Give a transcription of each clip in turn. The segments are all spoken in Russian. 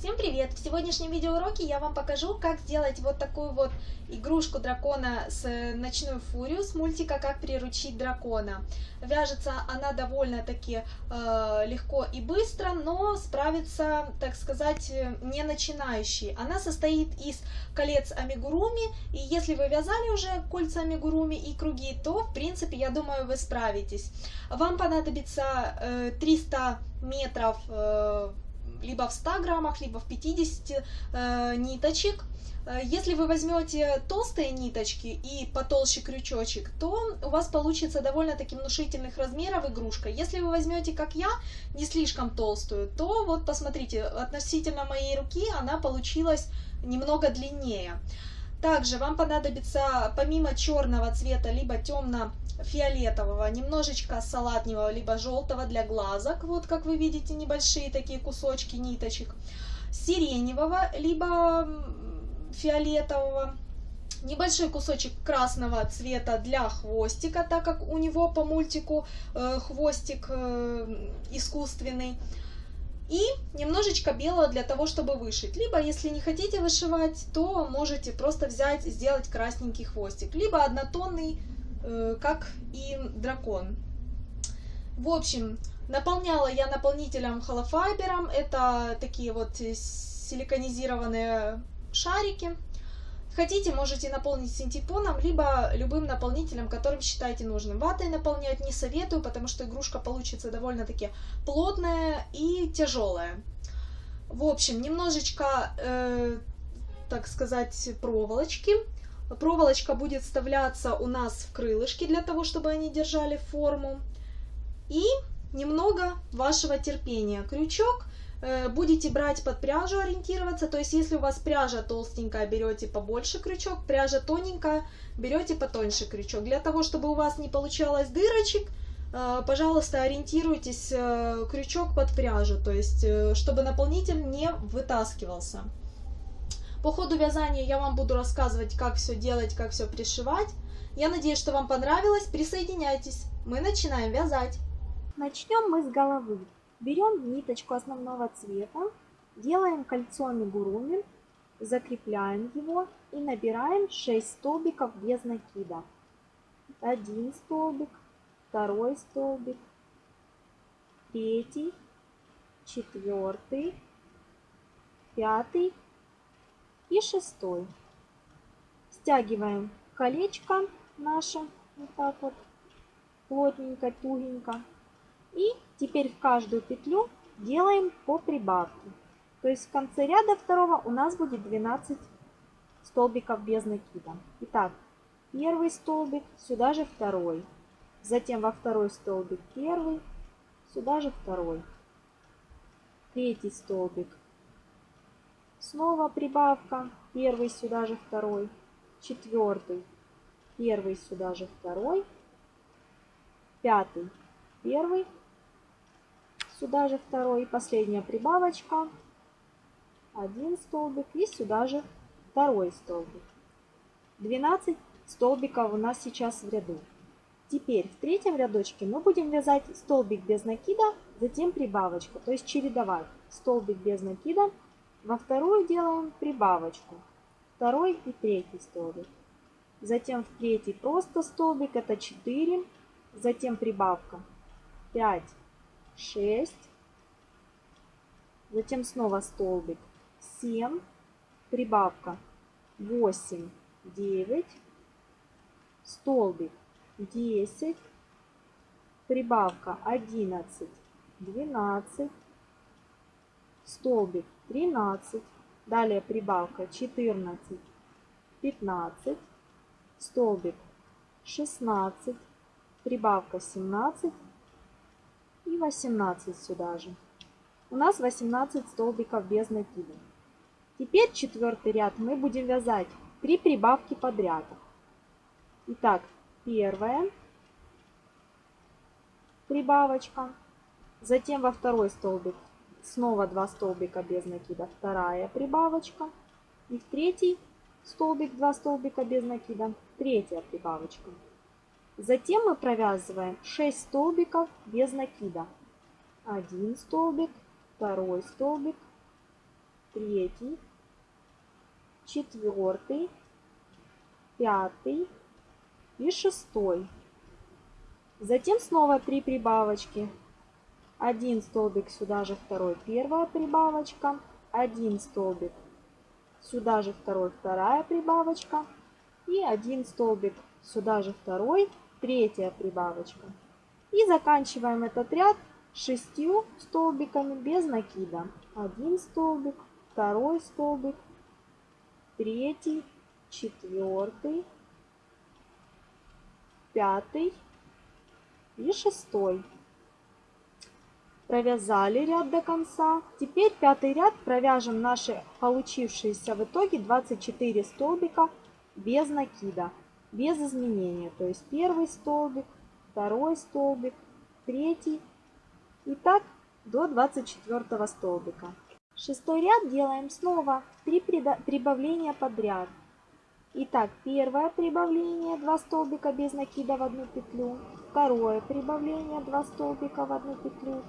Всем привет! В сегодняшнем видеоуроке я вам покажу, как сделать вот такую вот игрушку дракона с ночной фурию с мультика «Как приручить дракона». Вяжется она довольно-таки э, легко и быстро, но справится, так сказать, не начинающий. Она состоит из колец амигуруми, и если вы вязали уже кольца амигуруми и круги, то, в принципе, я думаю, вы справитесь. Вам понадобится э, 300 метров э, либо в 100 граммах, либо в 50 э, ниточек. Э, если вы возьмете толстые ниточки и потолще крючочек, то у вас получится довольно-таки внушительных размеров игрушка. Если вы возьмете, как я, не слишком толстую, то вот посмотрите, относительно моей руки она получилась немного длиннее. Также вам понадобится помимо черного цвета, либо темно-фиолетового, немножечко салатневого, либо желтого для глазок. Вот как вы видите, небольшие такие кусочки ниточек. Сиреневого, либо фиолетового. Небольшой кусочек красного цвета для хвостика, так как у него по мультику э, хвостик э, искусственный и немножечко белого для того, чтобы вышить. Либо, если не хотите вышивать, то можете просто взять, сделать красненький хвостик. Либо однотонный, э, как и дракон. В общем, наполняла я наполнителем холофайбером. Это такие вот силиконизированные шарики. Хотите, можете наполнить синтепоном, либо любым наполнителем, которым считаете нужным. Ватой наполнять не советую, потому что игрушка получится довольно-таки плотная и тяжелая. В общем, немножечко, э, так сказать, проволочки. Проволочка будет вставляться у нас в крылышки, для того, чтобы они держали форму. И немного вашего терпения. Крючок будете брать под пряжу ориентироваться, то есть если у вас пряжа толстенькая, берете побольше крючок, пряжа тоненькая, берете потоньше крючок. Для того, чтобы у вас не получалось дырочек, э, пожалуйста, ориентируйтесь э, крючок под пряжу, то есть чтобы наполнитель не вытаскивался. По ходу вязания я вам буду рассказывать, как все делать, как все пришивать. Я надеюсь, что вам понравилось. Присоединяйтесь. Мы начинаем вязать. Начнем мы с головы. Берем ниточку основного цвета, делаем кольцо амигуруми, закрепляем его и набираем 6 столбиков без накида. Один столбик, второй столбик, третий, четвертый, пятый и шестой. Стягиваем колечко наше вот так вот плотненько, тугенько и теперь в каждую петлю делаем по прибавке. То есть в конце ряда второго у нас будет 12 столбиков без накида. Итак, первый столбик, сюда же второй. Затем во второй столбик первый, сюда же второй. Третий столбик. Снова прибавка, первый, сюда же второй. Четвертый, первый, сюда же второй. Пятый, первый, сюда же второй, последняя прибавочка, один столбик. И сюда же второй столбик. 12 столбиков у нас сейчас в ряду. Теперь в третьем рядочке мы будем вязать столбик без накида, затем прибавочка, то есть чередовать столбик без накида, во вторую делаем прибавочку, второй и третий столбик. Затем в третий просто столбик, это 4, затем прибавка 5, 6, затем снова столбик. 7, прибавка. 8, 9, столбик. 10, прибавка. 11, 12, столбик. 13, далее прибавка. 14, 15, столбик. 16, прибавка. 17 и 18 сюда же. У нас 18 столбиков без накида. Теперь четвертый ряд мы будем вязать 3 прибавки подряд. Итак, первая прибавочка, затем во второй столбик снова 2 столбика без накида, вторая прибавочка, и в третий столбик 2 столбика без накида, третья прибавочка. Затем мы провязываем 6 столбиков без накида. Один столбик, второй столбик, третий, четвертый, пятый и шестой. Затем снова 3 прибавочки. Один столбик сюда же второй, первая прибавочка. Один столбик сюда же второй, вторая прибавочка. И один столбик сюда же второй, третья прибавочка. И заканчиваем этот ряд шестью столбиками без накида. Один столбик, второй столбик, третий, четвертый, пятый и шестой. Провязали ряд до конца. Теперь пятый ряд провяжем наши получившиеся в итоге 24 столбика без накида, без изменения. То есть первый столбик, второй столбик, третий и так до 24 столбика. Шестой ряд делаем снова 3 прибавления подряд. Итак, первое прибавление 2 столбика без накида в одну петлю, второе прибавление 2 столбика в одну петлю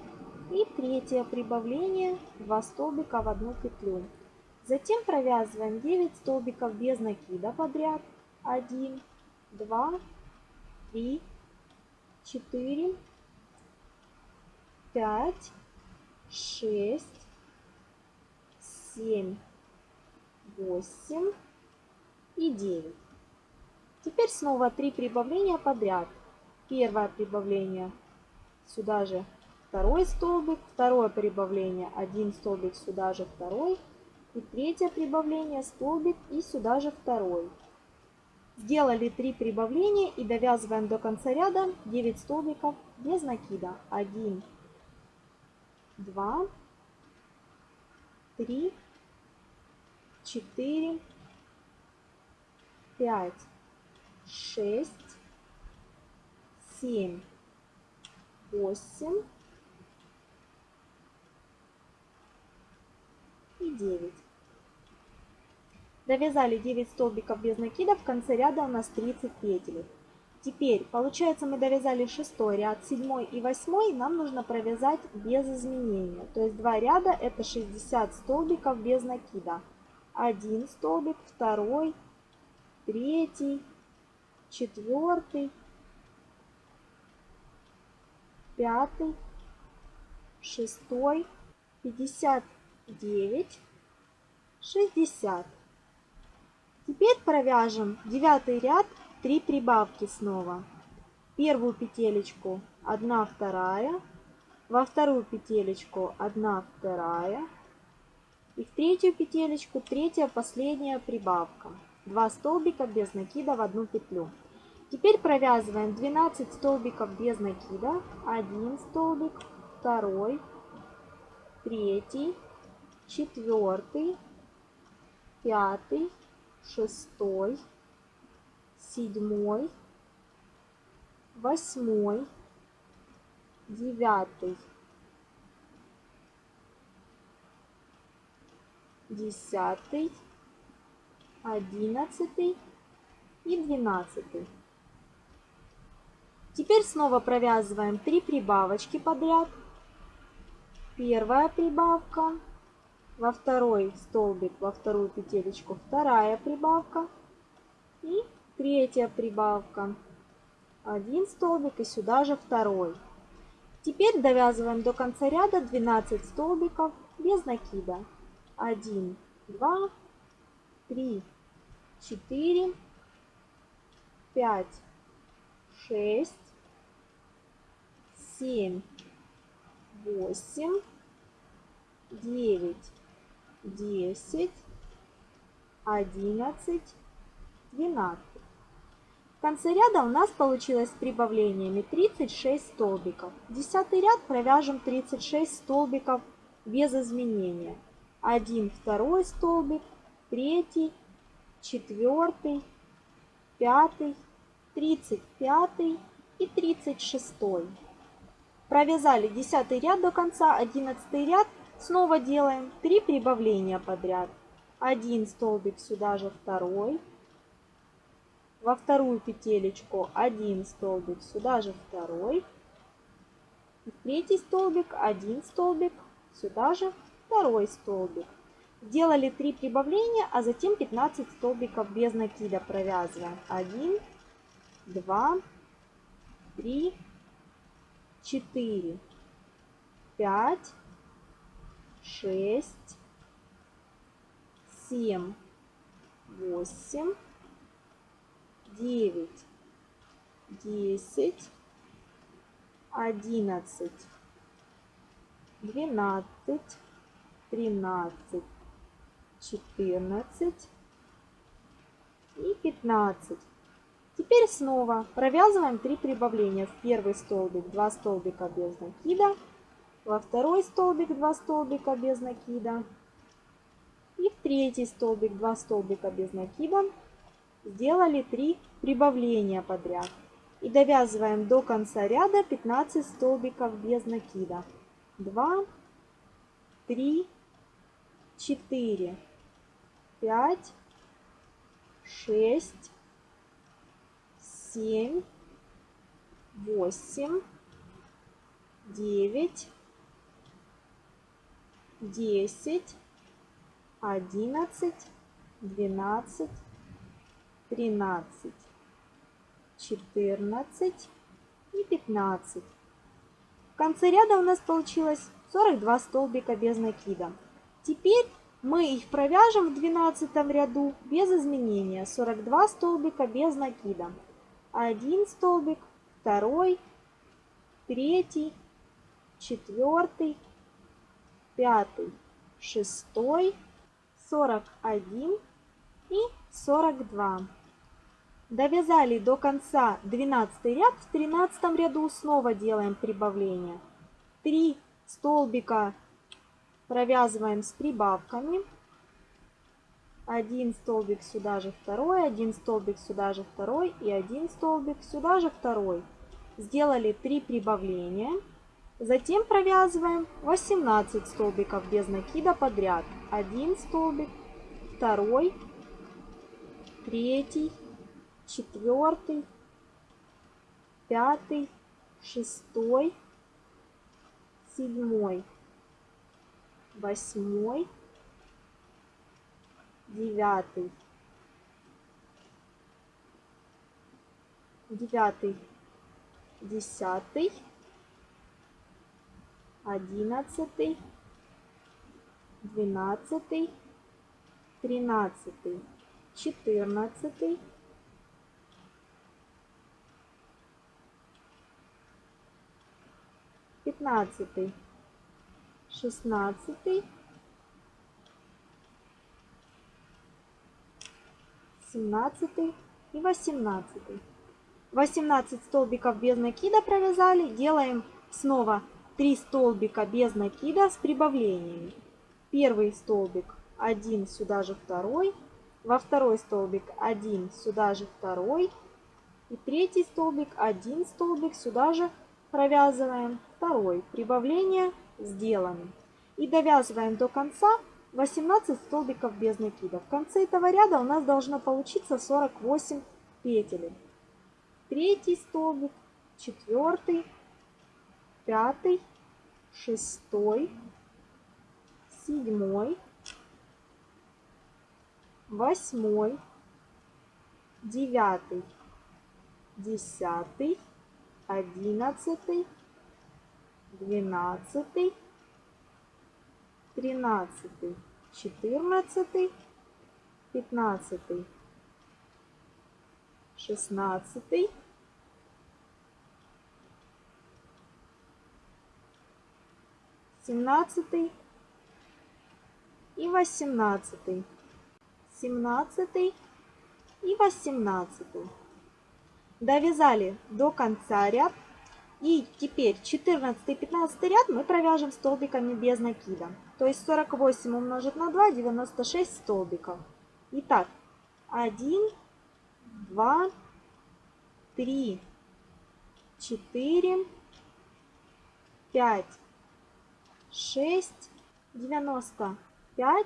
и третье прибавление 2 столбика в одну петлю. Затем провязываем 9 столбиков без накида подряд. 1, 2, 3, 4, 5, 6, 7, 8, и 9. Теперь снова 3 прибавления подряд. Первое прибавление сюда же второй столбик, второе прибавление один столбик сюда же второй и третье прибавление столбик и сюда же второй. Сделали 3 прибавления и довязываем до конца ряда 9 столбиков без накида. 1, 2, 3, 4, пять, шесть, семь, восемь и девять. Довязали 9 столбиков без накида, в конце ряда у нас 30 петель. Теперь, получается, мы довязали 6 ряд, 7 и 8, нам нужно провязать без изменения. То есть 2 ряда это 60 столбиков без накида. Один столбик, второй, третий, четвертый, пятый, шестой, пятьдесят девять, шестьдесят. Теперь провяжем девятый ряд, три прибавки снова. Первую петелечку одна вторая, во вторую петелечку одна вторая и в третью петелечку третья последняя прибавка. 2 столбика без накида в одну петлю. Теперь провязываем 12 столбиков без накида, 1 столбик, 2, 3, 4, 5, 6, 7, 8, 9, 10, одиннадцатый и двенадцатый. Теперь снова провязываем 3 прибавочки подряд. Первая прибавка, во второй столбик, во вторую петелечку вторая прибавка и третья прибавка. Один столбик и сюда же второй. Теперь довязываем до конца ряда 12 столбиков без накида. 1, 2, 3, 4, 5, 6, 7, 8, 9, 10, 11, 12. В конце ряда у нас получилось с прибавлениями 36 столбиков. Десятый ряд провяжем 36 столбиков без изменения. Один второй столбик, третий, четвертый, пятый, тридцать пятый и тридцать шестой. Провязали десятый ряд до конца, одиннадцатый ряд. Снова делаем 3 прибавления подряд. Один столбик сюда же второй. Во вторую петелечку один столбик сюда же второй. В третий столбик один столбик сюда же второй столбик. Сделали 3 прибавления, а затем 15 столбиков без накида провязываем. 1, 2, 3, 4, 5, 6, 7, 8, 9, 10, 11, 12, 13, 14 и 15. Теперь снова провязываем 3 прибавления. В первый столбик 2 столбика без накида, во второй столбик 2 столбика без накида и в третий столбик 2 столбика без накида. Сделали 3 прибавления подряд. И довязываем до конца ряда 15 столбиков без накида. 2, 3, 4, 5, 6, 7, 8, 9, 10, 11, 12, 13, 14 и 15. В конце ряда у нас получилось 42 столбика без накида. Теперь мы их провяжем в 12 ряду без изменения. 42 столбика без накида. Один столбик, второй, третий, четвертый, пятый, шестой, 41 и 42. Довязали до конца 12 ряд. В 13 ряду снова делаем прибавление. 3 столбика провязываем с прибавками. Один столбик сюда же второй, один столбик сюда же второй и один столбик сюда же второй. Сделали 3 прибавления. Затем провязываем 18 столбиков без накида подряд. Один столбик, второй, третий, четвертый, пятый, шестой, седьмой, восьмой, девятый, девятый, десятый, одиннадцатый, двенадцатый, тринадцатый, четырнадцатый, пятнадцатый, шестнадцатый, семнадцатый и восемнадцатый. 18 столбиков без накида провязали. Делаем снова 3 столбика без накида с прибавлениями. Первый столбик один сюда же второй, во второй столбик один сюда же второй, и третий столбик один столбик сюда же провязываем второй. Прибавление сделано. И довязываем до конца 18 столбиков без накида. В конце этого ряда у нас должно получиться 48 петель. Третий столбик, четвертый, пятый, шестой, седьмой, восьмой, девятый, десятый, одиннадцатый, двенадцатый, тринадцатый, четырнадцатый, пятнадцатый, шестнадцатый, семнадцатый и восемнадцатый семнадцатый и восемнадцатый. Довязали до конца ряд. И теперь 14 и 15 ряд мы провяжем столбиками без накида. То есть 48 умножить на 2, 96 столбиков. Итак, 1, 2, 3, 4, 5, 6, 95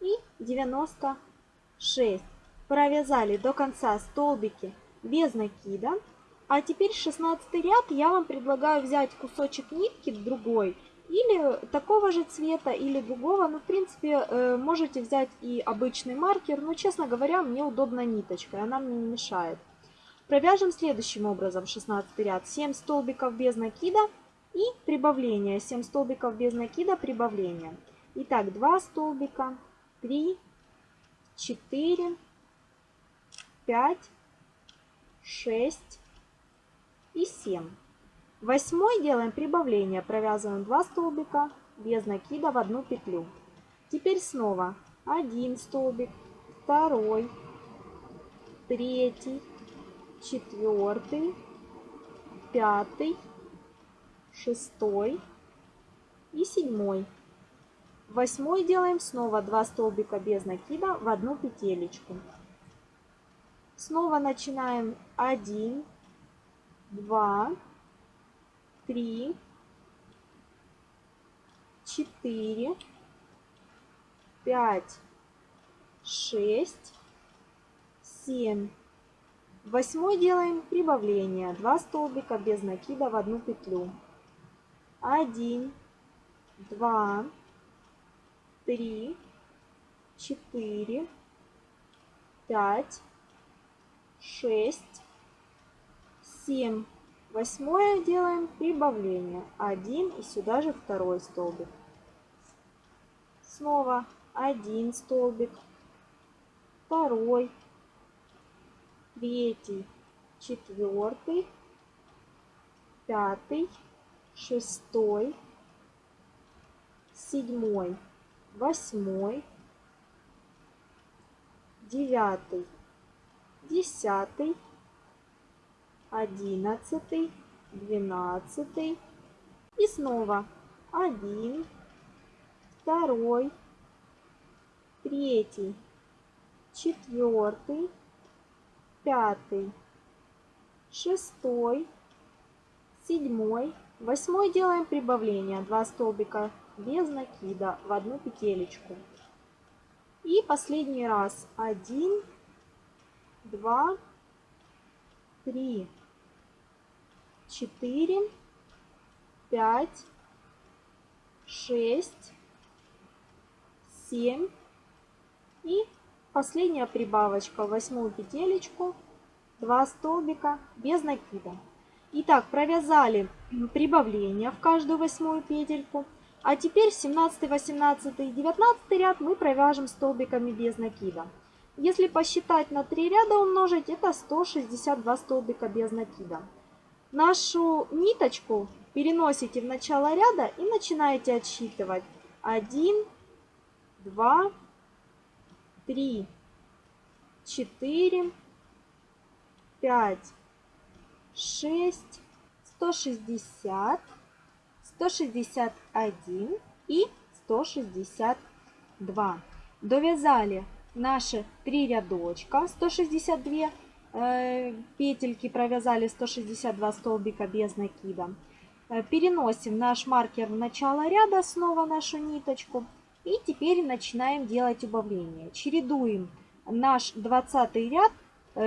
и 96. Провязали до конца столбики без накида. А теперь 16 ряд я вам предлагаю взять кусочек нитки другой или такого же цвета, или другого. Ну, в принципе, э, можете взять и обычный маркер, но, честно говоря, мне удобно ниточкой, она мне не мешает. Провяжем следующим образом 16 ряд. 7 столбиков без накида и прибавление. 7 столбиков без накида, прибавление. Итак, 2 столбика, 3, 4, 5, 6 и 7. Восьмой делаем прибавление, провязываем 2 столбика без накида в одну петлю. Теперь снова один столбик, второй, третий, четвертый, пятый, шестой и седьмой. Восьмой делаем снова 2 столбика без накида в одну петелечку. Снова начинаем 1, 2, три, четыре, пять, шесть, семь. Восьмой делаем прибавление. Два столбика без накида в одну петлю. Один, два, три, четыре, пять, шесть, семь. Восьмое делаем прибавление. Один и сюда же второй столбик. Снова один столбик, второй, третий, четвертый, пятый, шестой, седьмой, восьмой, девятый, десятый, одиннадцатый, двенадцатый. И снова один, второй, третий, четвертый, пятый, шестой, седьмой, восьмой делаем прибавление, два столбика без накида в одну петелечку. И последний раз. Один, два, три, четыре, пять, шесть, семь. И последняя прибавочка. В восьмую петелечку, два столбика без накида. Итак, провязали прибавление в каждую восьмую петельку. А теперь 17, 18 и 19 ряд мы провяжем столбиками без накида. Если посчитать на 3 ряда умножить, это 162 столбика без накида. Нашу ниточку переносите в начало ряда и начинаете отсчитывать. 1, 2, 3, 4, 5, 6, 160, 161 и 162. Довязали наши три рядочка 162 э, петельки провязали 162 столбика без накида. Э, переносим наш маркер в начало ряда снова нашу ниточку. И теперь начинаем делать убавление. Чередуем наш 20 ряд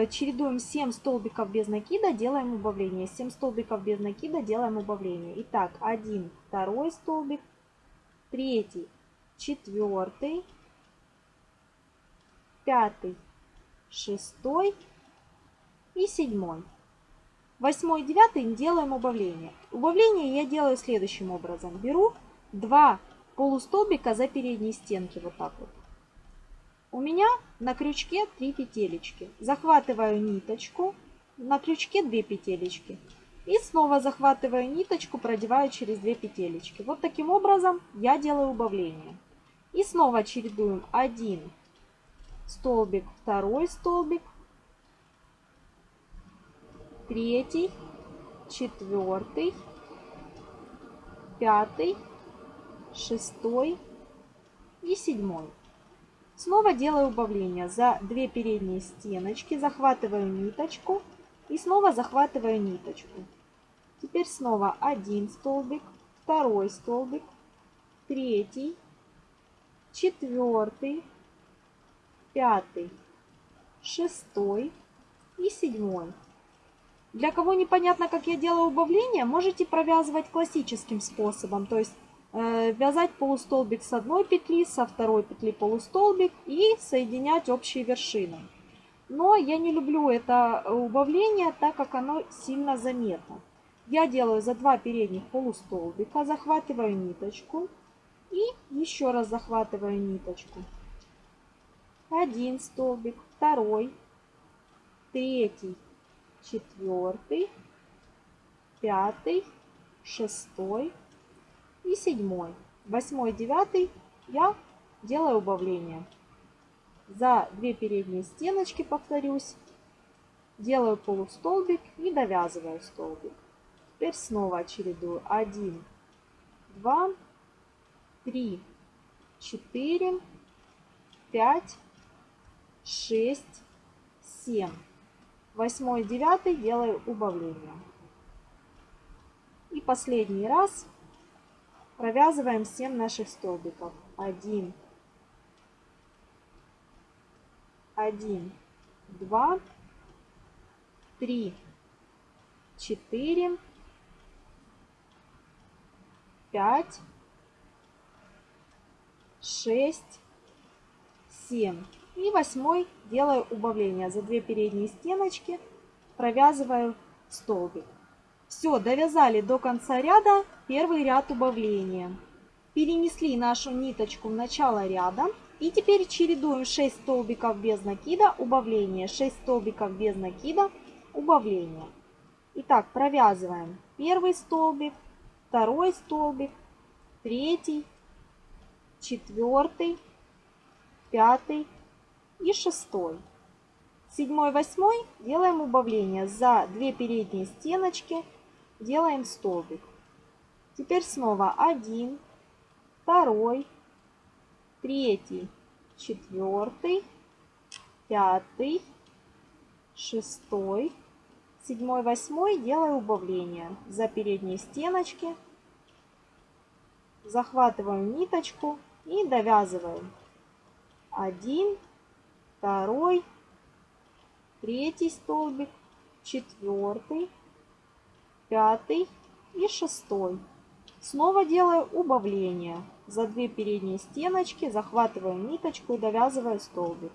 чередуем 7 столбиков без накида делаем убавление 7 столбиков без накида делаем убавление итак 1 второй столбик третий четвертый пятый, шестой и седьмой. Восьмой и девятый делаем убавление. Убавление я делаю следующим образом. Беру два полустолбика за передние стенки вот так вот. У меня на крючке 3 петелечки. Захватываю ниточку, на крючке 2 петелечки. И снова захватываю ниточку, продеваю через 2 петелечки. Вот таким образом я делаю убавление. И снова чередуем 1, столбик, второй столбик, третий, четвертый, пятый, шестой и седьмой. Снова делаю убавление. За две передние стеночки захватываю ниточку и снова захватываю ниточку. Теперь снова один столбик, второй столбик, третий, четвертый, пятый, шестой и седьмой. Для кого непонятно, как я делаю убавление, можете провязывать классическим способом. То есть вязать полустолбик с одной петли, со второй петли полустолбик и соединять общие вершины. Но я не люблю это убавление, так как оно сильно заметно. Я делаю за два передних полустолбика, захватываю ниточку и еще раз захватываю ниточку. Один столбик, второй, третий, четвертый, пятый, шестой и седьмой. Восьмой, девятый я делаю убавление. За две передние стеночки, повторюсь, делаю полустолбик и довязываю столбик. Теперь снова чередую. 1, 2, 3, 4, 5, 6, 7. Восьмой, девятый делаю убавление. И последний раз провязываем 7 наших столбиков. 1, 1, 2, 3, 4, 5, 6, 7. И восьмой делаю убавление. За две передние стеночки провязываю столбик. Все, довязали до конца ряда первый ряд убавления. Перенесли нашу ниточку в начало ряда. И теперь чередуем 6 столбиков без накида, убавление, 6 столбиков без накида, убавление. Итак, провязываем первый столбик, второй столбик, третий, четвертый, пятый и шестой. Седьмой, восьмой делаем убавление. За две передние стеночки делаем столбик. Теперь снова один, второй, третий, четвертый, пятый, шестой, седьмой, восьмой делаю убавление за передние стеночки, захватываю ниточку и довязываю. Один, второй, третий столбик, четвертый, пятый и шестой. Снова делаю убавление. За две передние стеночки захватываю ниточку и довязываю столбик.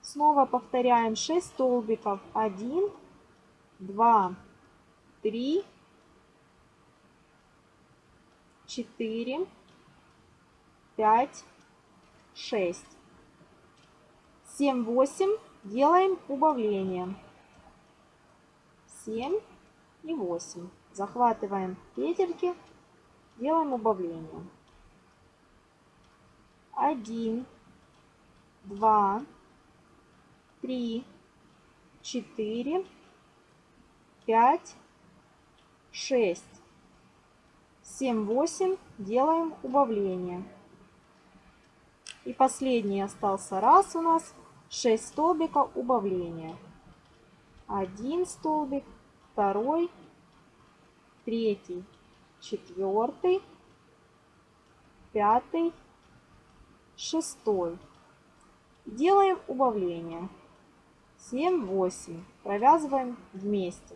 Снова повторяем 6 столбиков. 1, 2, 3, 4, 5, 6. 7, 8. Делаем убавление. 7 и 8. Захватываем петельки, делаем убавление. 1, 2, 3, 4, 5, 6, 7, 8. Делаем убавление. И последний остался раз у нас. 6 столбиков убавления. Один столбик, второй, третий, четвертый, пятый, шестой. Делаем убавление. 7, 8. Провязываем вместе.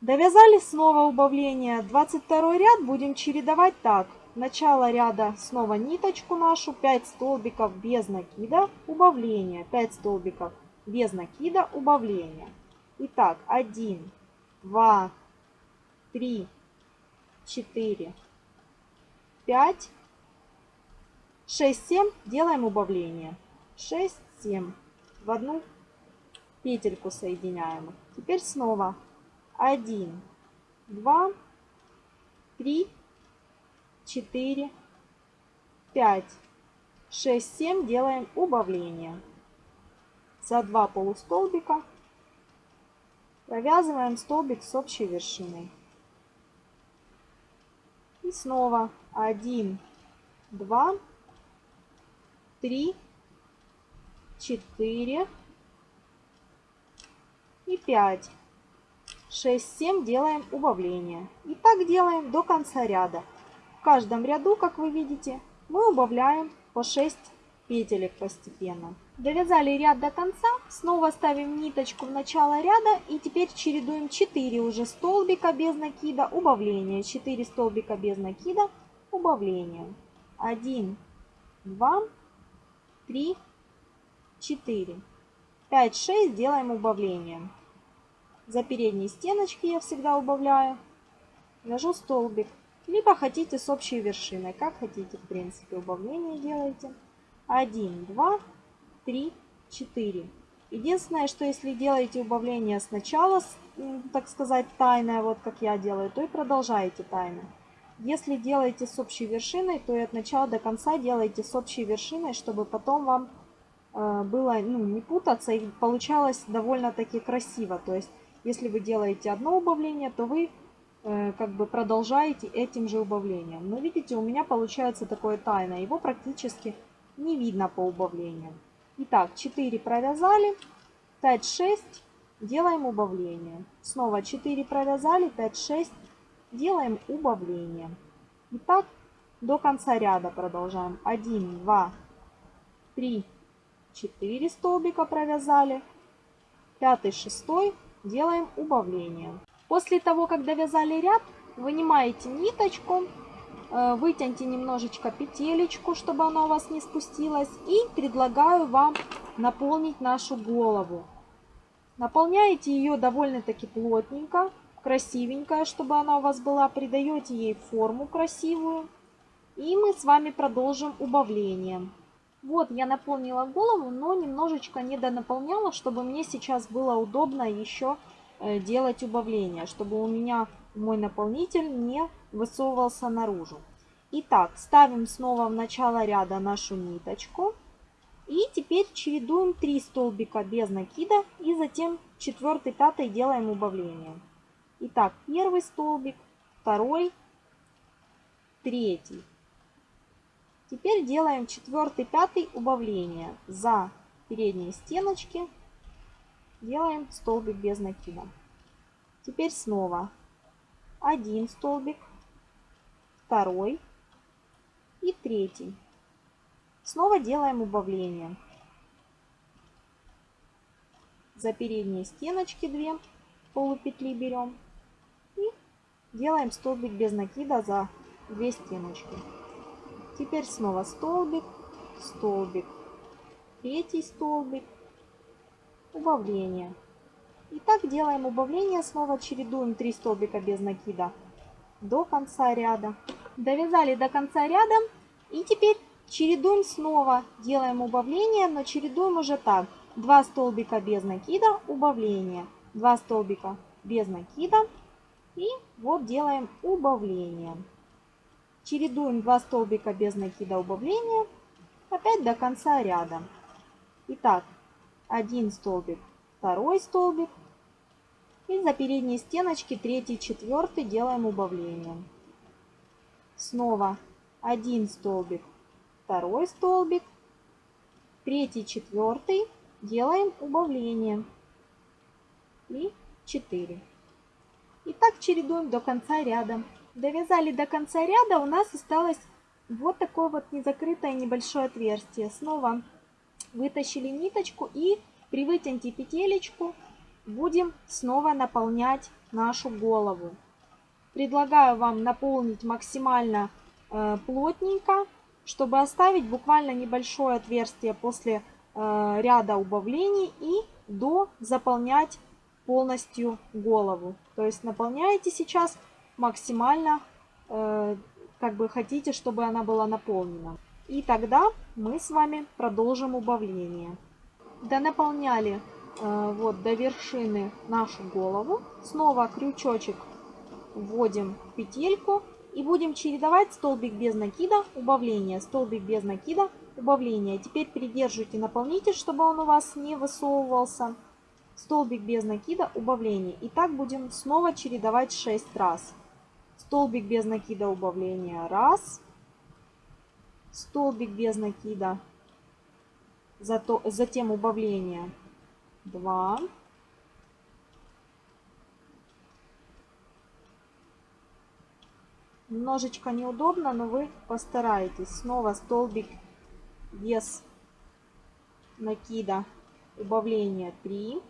Довязали снова убавление. 22 ряд будем чередовать так. Начало ряда снова ниточку нашу, 5 столбиков без накида, убавление, 5 столбиков без накида, убавление. Итак, 1, 2, 3, 4, 5, 6, 7. Делаем убавление. 6, 7. В одну петельку соединяем. Теперь снова 1, 2, 3, 4, 5, 6, 7. Делаем убавление. За два полустолбика Провязываем столбик с общей вершиной. И снова 1, 2, 3, 4 и 5. 6, 7 делаем убавление. И так делаем до конца ряда. В каждом ряду, как вы видите, мы убавляем по 6 петелек постепенно. Довязали ряд до конца, снова ставим ниточку в начало ряда и теперь чередуем 4 уже столбика без накида, убавления. 4 столбика без накида, убавления. 1, 2, 3, 4. 5, 6 делаем убавление. За передние стеночки я всегда убавляю. Вяжу столбик. Либо хотите с общей вершиной. Как хотите, в принципе, убавление делаете. 1, 2, 3, 4. Единственное, что если делаете убавление сначала, так сказать, тайное, вот как я делаю, то и продолжаете тайно. Если делаете с общей вершиной, то и от начала до конца делаете с общей вершиной, чтобы потом вам э, было ну, не путаться и получалось довольно-таки красиво. То есть, если вы делаете одно убавление, то вы э, как бы продолжаете этим же убавлением. Но видите, у меня получается такое тайное. Его практически не видно по убавлениям. Итак, 4 провязали, 5, 6, делаем убавление. Снова 4 провязали, 5, 6, делаем убавление. Итак, до конца ряда продолжаем. 1, 2, 3, 4 столбика провязали. 5, 6 делаем убавление. После того, как довязали ряд, вынимаете ниточку, вытяните немножечко петелечку, чтобы она у вас не спустилась. И предлагаю вам наполнить нашу голову. Наполняете ее довольно-таки плотненько, красивенькая, чтобы она у вас была. Придаете ей форму красивую. И мы с вами продолжим убавление. Вот я наполнила голову, но немножечко не донаполняла, чтобы мне сейчас было удобно еще э, делать убавление, чтобы у меня мой наполнитель не высовывался наружу. Итак, ставим снова в начало ряда нашу ниточку. И теперь чередуем 3 столбика без накида и затем 4 пятый делаем убавление. Итак, первый столбик, второй, третий. Теперь делаем 4 пятый убавление за передние стеночки. Делаем столбик без накида. Теперь снова один столбик, второй и третий. Снова делаем убавление. За передние стеночки 2 полупетли берем и делаем столбик без накида за 2 стеночки. Теперь снова столбик, столбик, третий столбик, убавление. И так делаем убавление, снова чередуем 3 столбика без накида до конца ряда. Довязали до конца ряда и теперь чередуем снова, делаем убавление, но чередуем уже так. 2 столбика без накида, убавление, 2 столбика без накида и вот делаем убавление. Чередуем 2 столбика без накида, убавление, опять до конца ряда. Итак, один столбик второй столбик. И за передние стеночки третий, четвертый делаем убавление. Снова один столбик, второй столбик, третий, четвертый делаем убавление. И 4. И так чередуем до конца ряда. Довязали до конца ряда, у нас осталось вот такое вот незакрытое небольшое отверстие. Снова вытащили ниточку и при вытянуте петелечку будем снова наполнять нашу голову. Предлагаю вам наполнить максимально э, плотненько, чтобы оставить буквально небольшое отверстие после э, ряда убавлений и до заполнять полностью голову. То есть наполняете сейчас максимально, э, как бы хотите, чтобы она была наполнена. И тогда мы с вами продолжим убавление донаполняли э, вот до вершины нашу голову. Снова крючочек вводим петельку и будем чередовать столбик без накида, убавление, столбик без накида, убавление. Теперь придерживайте наполнитель, чтобы он у вас не высовывался. Столбик без накида, убавление. И так будем снова чередовать 6 раз. Столбик без накида, убавление, раз. Столбик без накида, Зато, затем убавление 2. Немножечко неудобно, но вы постарайтесь. Снова столбик без накида убавление 3.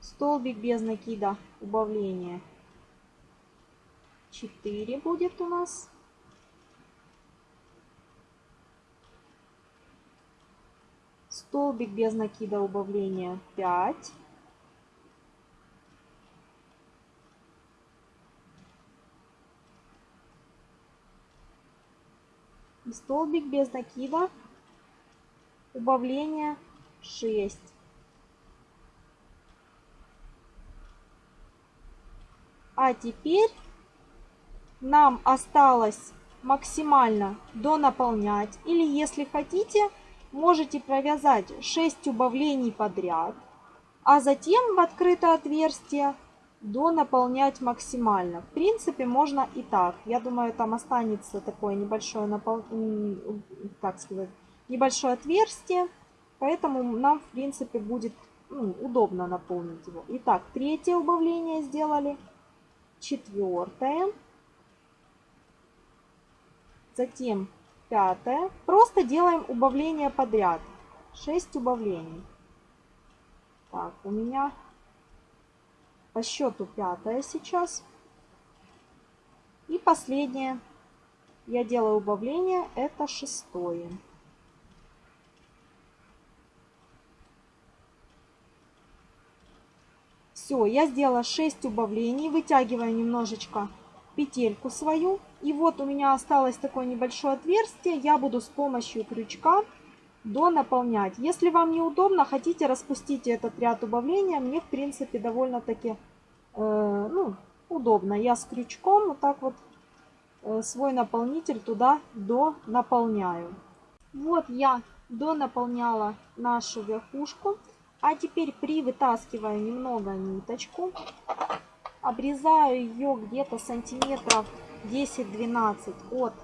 Столбик без накида убавления 4 будет у нас. Столбик без накида убавления 5. И столбик без накида убавления 6. А теперь нам осталось максимально донаполнять. Или если хотите, можете провязать 6 убавлений подряд, а затем в открытое отверстие донаполнять максимально. В принципе, можно и так. Я думаю, там останется такое небольшое, напол... так сказать, небольшое отверстие, поэтому нам, в принципе, будет ну, удобно наполнить его. Итак, третье убавление сделали, четвертое, затем пятое. Просто делаем убавление подряд. 6 убавлений. Так, у меня по счету пятое сейчас. И последнее. Я делаю убавление. Это шестое. Все, я сделала 6 убавлений. Вытягиваю немножечко петельку свою. И вот у меня осталось такое небольшое отверстие. Я буду с помощью крючка донаполнять. Если вам неудобно, хотите распустить этот ряд убавления, мне в принципе довольно-таки э, ну, удобно. Я с крючком вот так вот э, свой наполнитель туда донаполняю. Вот я донаполняла нашу верхушку. А теперь при вытаскиваю немного ниточку. Обрезаю ее где-то сантиметров 10-12 от,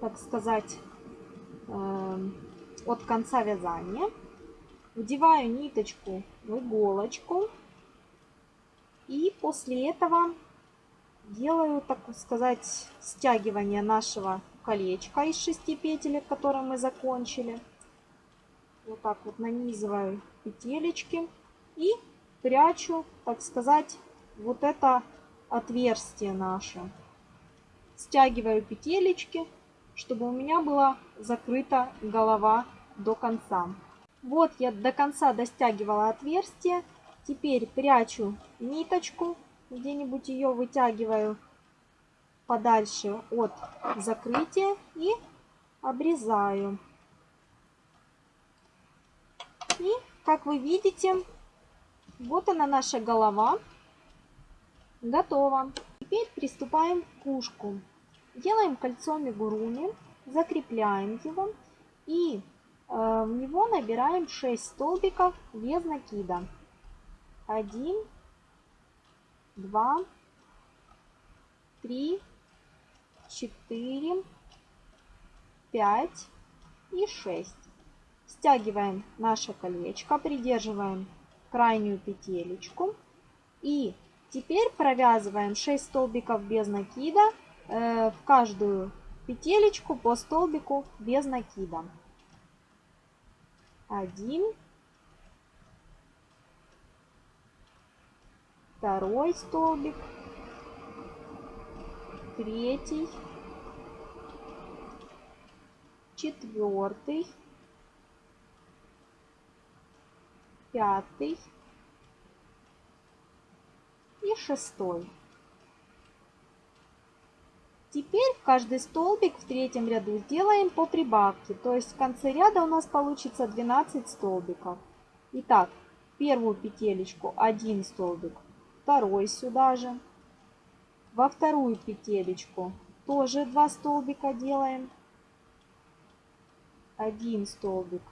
так сказать, э, от конца вязания. Вдеваю ниточку в иголочку. И после этого делаю, так сказать, стягивание нашего колечка из шести петелек, которые мы закончили. Вот так вот нанизываю петелечки и прячу, так сказать, вот это отверстие наше. Стягиваю петелечки, чтобы у меня была закрыта голова до конца. Вот я до конца достягивала отверстие. Теперь прячу ниточку, где-нибудь ее вытягиваю подальше от закрытия и обрезаю. И, как вы видите, вот она наша голова. Готово. Теперь приступаем к ушку. Делаем кольцо мигуруми, закрепляем его и э, в него набираем 6 столбиков без накида. 1, 2, 3, 4, 5 и 6. Стягиваем наше колечко, придерживаем крайнюю петелечку и теперь провязываем 6 столбиков без накида э, в каждую петелечку по столбику без накида. Один, второй столбик, третий, четвертый, пятый. И шестой. Теперь каждый столбик в третьем ряду сделаем по прибавке, то есть в конце ряда у нас получится 12 столбиков. Итак, первую петелечку 1 столбик, второй сюда же. Во вторую петелечку тоже 2 столбика делаем. 1 столбик,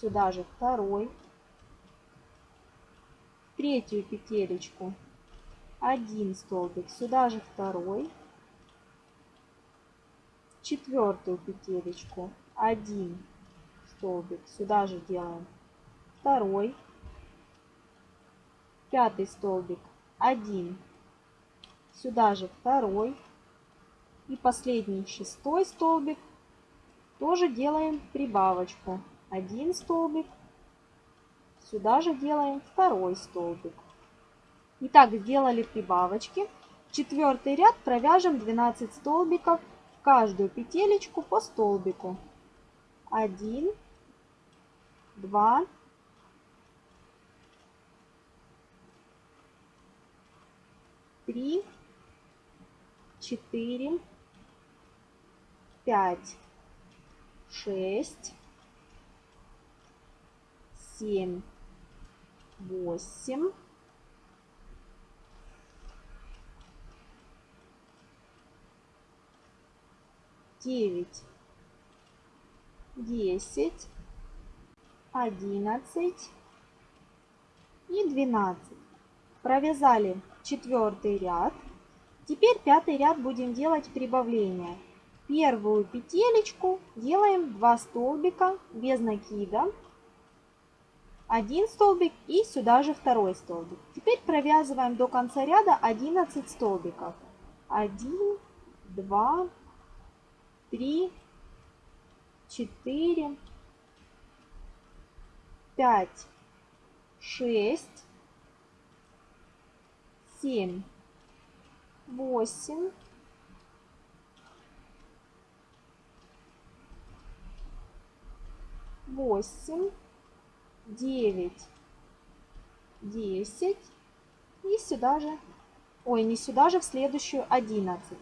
сюда же второй. Третью петелечку 1 столбик, сюда же второй четвертую петелечку 1 столбик сюда же делаем второй пятый столбик 1 Сюда же второй. И последний шестой столбик. Тоже делаем прибавочку. Один столбик. Сюда же делаем второй столбик. Итак, сделали прибавочки. Четвертый ряд провяжем 12 столбиков каждую петелечку по столбику. 1, 2, 3, 4, 5, 6, 7, 8, девять, десять, одиннадцать и двенадцать. Провязали четвертый ряд. Теперь пятый ряд будем делать прибавление. Первую петелечку делаем 2 столбика без накида. Один столбик и сюда же второй столбик. Теперь провязываем до конца ряда 11 столбиков. 1, 2, 3, 4, 5, 6, 7, 8, 8, 9, 10 и сюда же, ой, не сюда же, в следующую 11.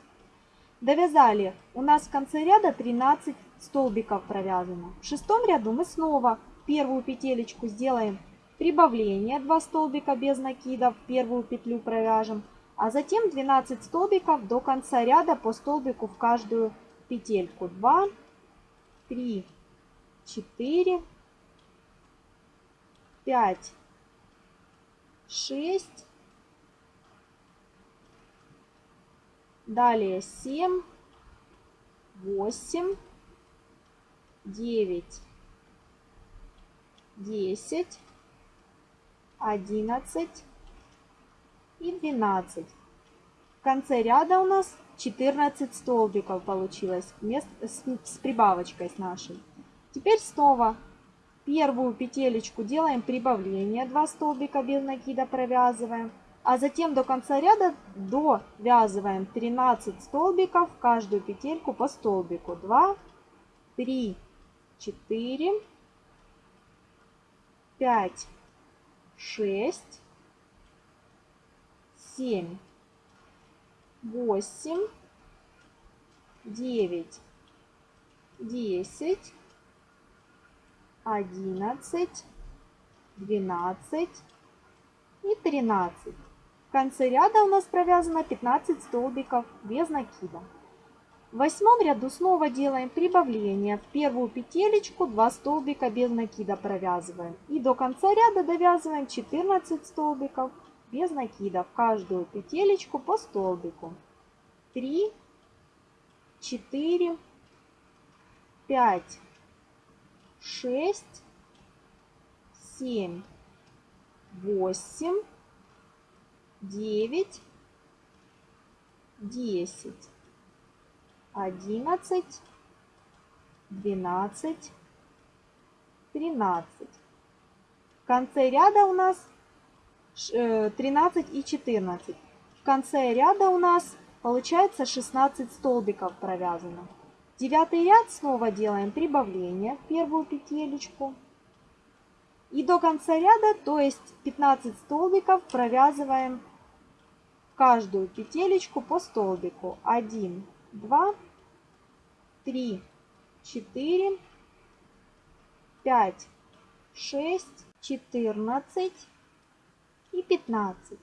Довязали. У нас в конце ряда 13 столбиков провязано. В шестом ряду мы снова первую петелечку сделаем прибавление 2 столбика без накида, в первую петлю провяжем, а затем 12 столбиков до конца ряда по столбику в каждую петельку. 2, 3, 4, 5, 6, далее 7, 8, 9, 10, 11 и 12. В конце ряда у нас 14 столбиков получилось с, с прибавочкой с нашей. Теперь снова первую петелечку делаем прибавление, 2 столбика без накида провязываем. А затем до конца ряда довязываем 13 столбиков в каждую петельку по столбику. 2, 3, 4, 5, 6, 7, 8, 9, 10, 11, 12 и 13. В конце ряда у нас провязано 15 столбиков без накида. В восьмом ряду снова делаем прибавление. В первую петелечку 2 столбика без накида провязываем. И до конца ряда довязываем 14 столбиков без накида в каждую петелечку по столбику. 3, 4, 5, 6, 7, 8, 9, 10 одиннадцать, двенадцать, тринадцать. В конце ряда у нас 13 э, и 14. В конце ряда у нас получается 16 столбиков провязано. Девятый ряд снова делаем прибавление в первую петелечку. И до конца ряда, то есть 15 столбиков, провязываем каждую петелечку по столбику. 1, 2, 3, 4, 5, 6, 14 и 15.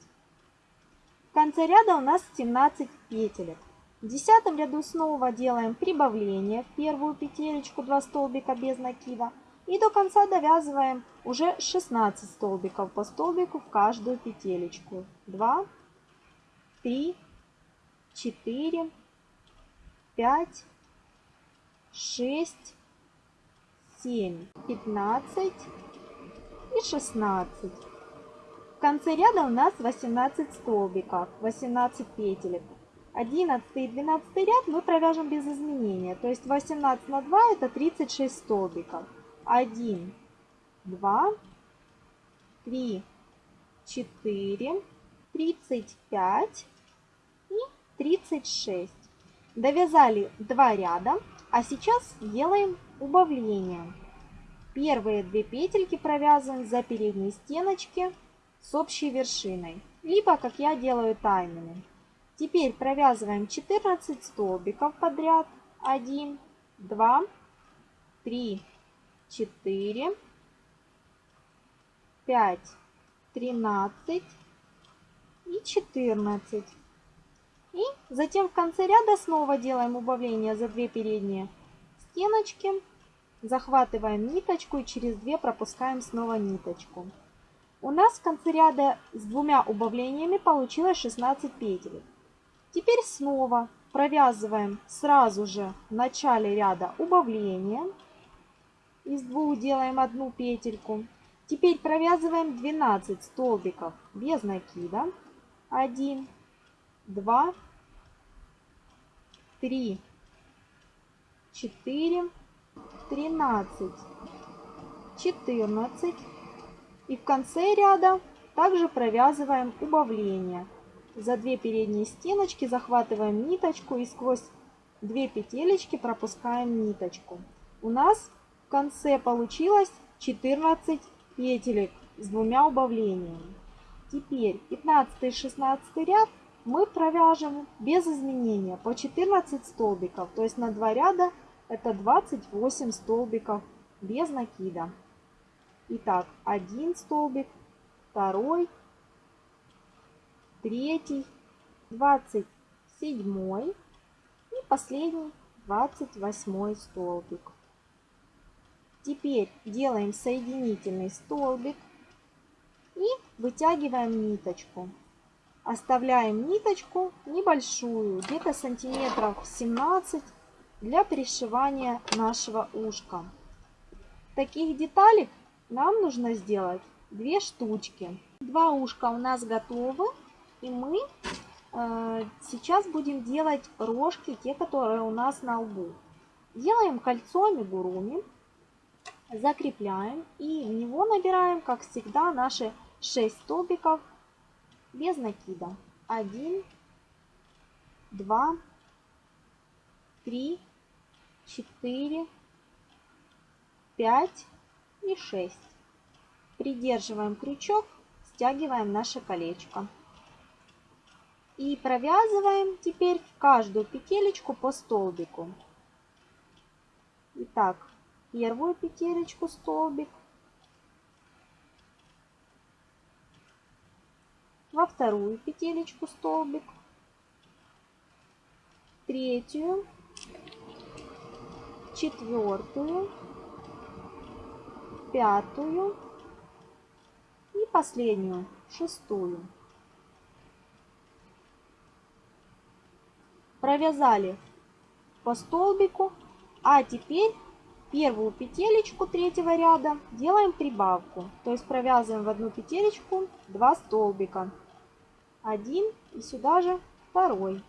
В конце ряда у нас 17 петелек. В десятом ряду снова делаем прибавление в первую петелечку 2 столбика без накида. И до конца довязываем уже 16 столбиков по столбику в каждую петелечку. 2, 3, 4, 5, 6, 7, 15 и 16. В конце ряда у нас 18 столбиков, 18 петелек. 11 и 12 ряд мы провяжем без изменения. То есть 18 на 2 это 36 столбиков. 1, 2, 3, 4, 35 и 36. Довязали 2 ряда, а сейчас делаем убавление. Первые две петельки провязываем за передние стеночки с общей вершиной, либо как я делаю тайными. Теперь провязываем 14 столбиков подряд. 1, 2, 3, 4, 5, 13 и 14. И затем в конце ряда снова делаем убавление за 2 передние стеночки. Захватываем ниточку и через 2 пропускаем снова ниточку. У нас в конце ряда с двумя убавлениями получилось 16 петель. Теперь снова провязываем сразу же в начале ряда убавление. Из двух делаем одну петельку. Теперь провязываем 12 столбиков без накида. 1, 2, 3, 4, 13, 14. И в конце ряда также провязываем убавление. За две передние стеночки захватываем ниточку и сквозь две петелечки пропускаем ниточку. У нас в конце получилось 14 петелек с двумя убавлениями. Теперь 15 и 16 ряд мы провяжем без изменения по 14 столбиков. То есть на 2 ряда это 28 столбиков без накида. Итак, один столбик, второй, третий, двадцать седьмой и последний двадцать восьмой столбик. Теперь делаем соединительный столбик и вытягиваем ниточку. Оставляем ниточку небольшую, где-то сантиметров 17 для пришивания нашего ушка. Таких деталек нам нужно сделать две штучки. Два ушка у нас готовы. И мы э, сейчас будем делать рожки, те, которые у нас на лбу. Делаем кольцо амигуруми, закрепляем и в него набираем, как всегда, наши 6 столбиков без накида. 1, 2, 3, 4, 5 и 6. Придерживаем крючок, стягиваем наше колечко. И провязываем теперь в каждую петелечку по столбику. Итак, первую петелечку столбик, во вторую петелечку столбик, третью, четвертую, пятую и последнюю, шестую. провязали по столбику, а теперь первую петелечку третьего ряда делаем прибавку. То есть провязываем в одну петелечку 2 столбика. Один и сюда же второй.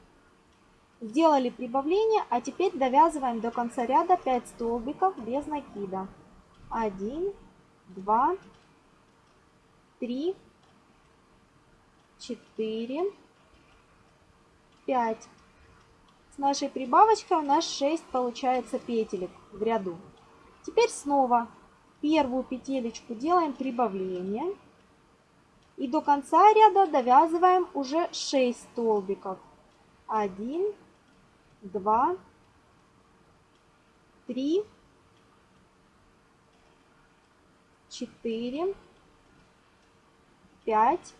Сделали прибавление, а теперь довязываем до конца ряда 5 столбиков без накида. 1, 2, 3, 4, 5 нашей прибавочкой у нас 6 получается петелек в ряду. Теперь снова первую петелечку делаем прибавление. И до конца ряда довязываем уже 6 столбиков. 1, 2, 3, 4, 5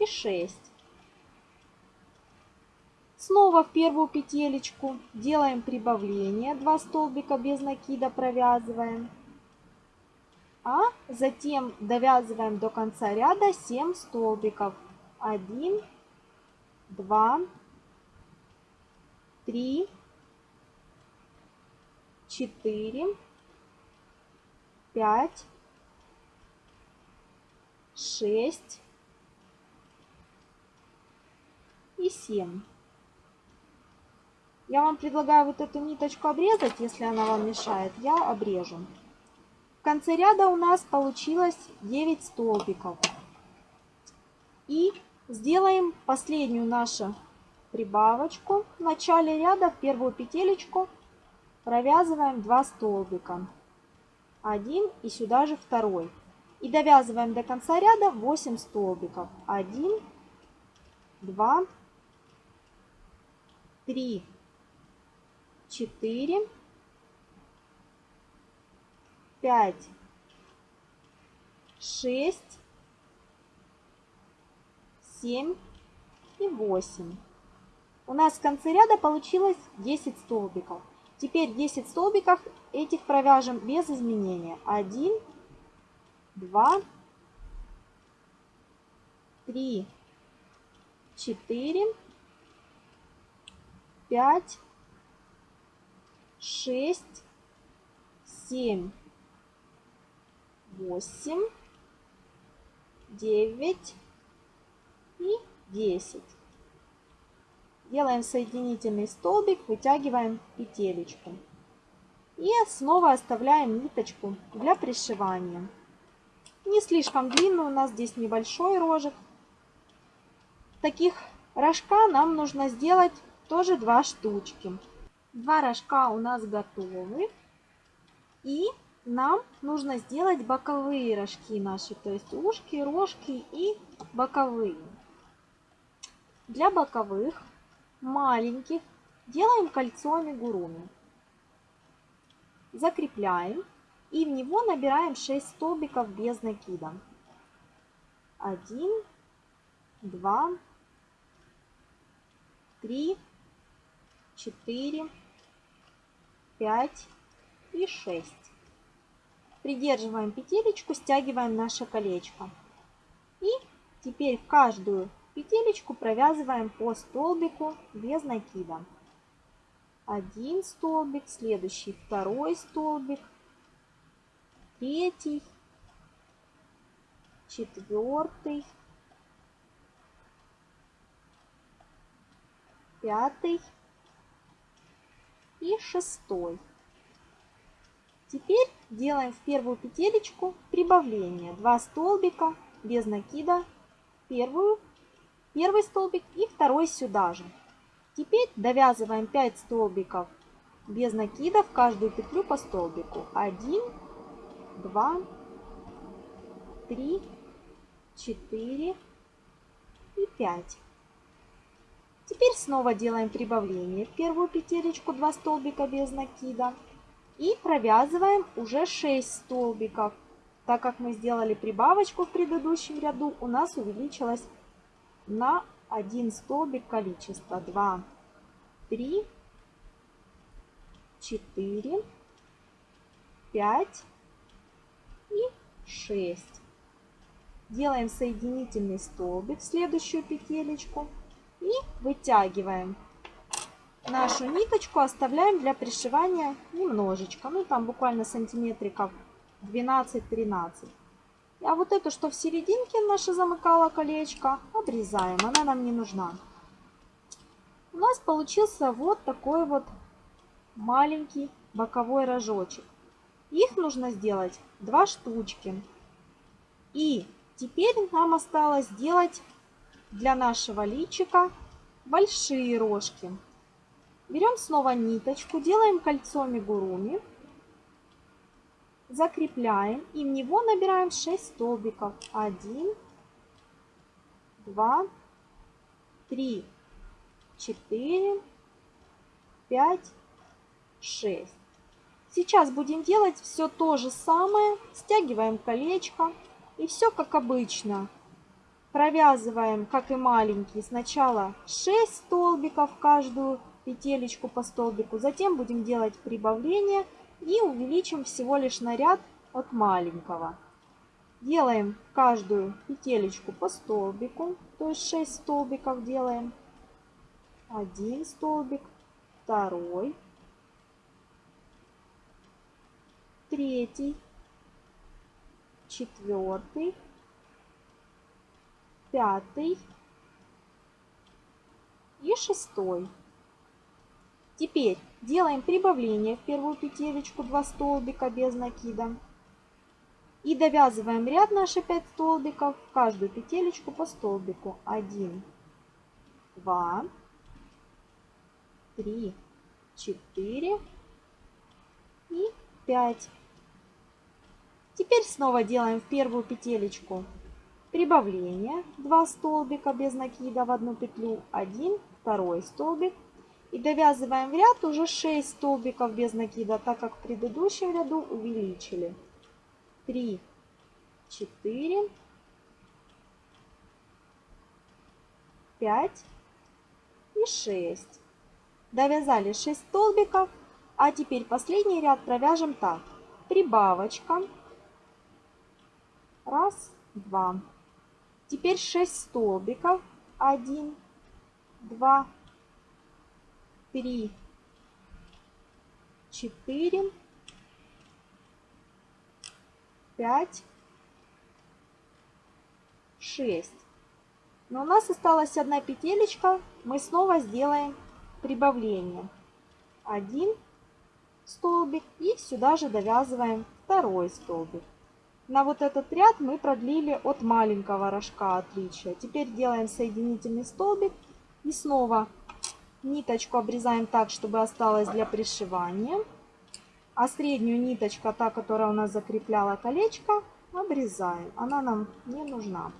и 6. Снова в первую петелечку делаем прибавление, 2 столбика без накида провязываем. А затем довязываем до конца ряда 7 столбиков. 1, 2, 3, 4, 5 шесть и семь. Я вам предлагаю вот эту ниточку обрезать, если она вам мешает. Я обрежу. Конце ряда у нас получилось 9 столбиков. И сделаем последнюю нашу прибавочку. В начале ряда в первую петелечку провязываем 2 столбика. Один и сюда же второй. И довязываем до конца ряда 8 столбиков. 1, 2, 3, 4, 5, 6, 7 и 8. У нас в конце ряда получилось 10 столбиков. Теперь 10 столбиков этих провяжем без изменения. 1, 2, 3, 4, 5, 6, 7, 8, 9 и 10. Делаем соединительный столбик, вытягиваем петелечку. И снова оставляем ниточку для пришивания. Не слишком длинный, у нас здесь небольшой рожек. Таких рожка нам нужно сделать тоже два штучки. Два рожка у нас готовы. И нам нужно сделать боковые рожки наши, то есть ушки, рожки и боковые. Для боковых маленьких делаем кольцо амигуруми. Закрепляем и в него набираем 6 столбиков без накида. 1, 2, 3, 4, 5 и 6. Придерживаем петелечку, стягиваем наше колечко. И теперь каждую петелечку провязываем по столбику без накида. Один столбик, следующий второй столбик, третий, четвертый, пятый и шестой. Теперь делаем в первую петелечку прибавление. Два столбика без накида, первую первый столбик и второй сюда же. Теперь довязываем 5 столбиков без накида в каждую петлю по столбику. 1, 2, 3, 4 и 5. Теперь снова делаем прибавление в первую петелечку 2 столбика без накида. И провязываем уже 6 столбиков. Так как мы сделали прибавочку в предыдущем ряду, у нас увеличилось на один столбик количество 2, 3, 4, 5 и 6. Делаем соединительный столбик в следующую петелечку и вытягиваем нашу ниточку, оставляем для пришивания немножечко, ну там буквально сантиметриков 12-13. А вот эту, что в серединке наша замыкала колечко, обрезаем. Она нам не нужна. У нас получился вот такой вот маленький боковой рожочек. Их нужно сделать два штучки. И теперь нам осталось сделать для нашего личика большие рожки. Берем снова ниточку, делаем кольцо мигуруми закрепляем и в него набираем 6 столбиков. 1, 2, 3, 4, 5, 6. Сейчас будем делать все то же самое. Стягиваем колечко и все как обычно. Провязываем, как и маленький, сначала 6 столбиков каждую петелечку по столбику. Затем будем делать прибавление и увеличим всего лишь на ряд от маленького. Делаем каждую петелечку по столбику, то есть 6 столбиков делаем. Один столбик, второй, третий, четвертый, пятый и шестой. Теперь делаем прибавление в первую петелечку 2 столбика без накида. И довязываем ряд наши 5 столбиков, в каждую петелечку по столбику. 1, 2, 3, 4 и 5. Теперь снова делаем в первую петелечку прибавление 2 столбика без накида в одну петлю, 1, второй столбик и довязываем в ряд уже 6 столбиков без накида, так как в предыдущем ряду увеличили. 3, 4, 5 и 6. Довязали 6 столбиков, а теперь последний ряд провяжем так. Прибавочка. Раз, два. Теперь 6 столбиков. 1, 2, 3, 4, 5, 6. Но у нас осталась одна петелечка. Мы снова сделаем прибавление. Один столбик и сюда же довязываем второй столбик. На вот этот ряд мы продлили от маленького рожка отличия. Теперь делаем соединительный столбик и снова Ниточку обрезаем так, чтобы осталось для пришивания. А среднюю ниточку, та, которая у нас закрепляла колечко, обрезаем. Она нам не нужна.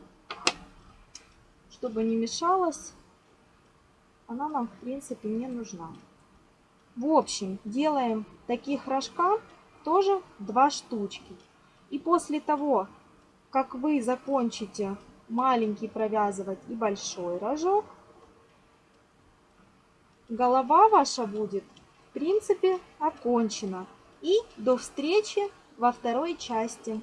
Чтобы не мешалась, она нам в принципе не нужна. В общем, делаем таких рожка тоже два штучки. И после того, как вы закончите маленький провязывать и большой рожок, голова ваша будет, в принципе, окончена. И до встречи во второй части.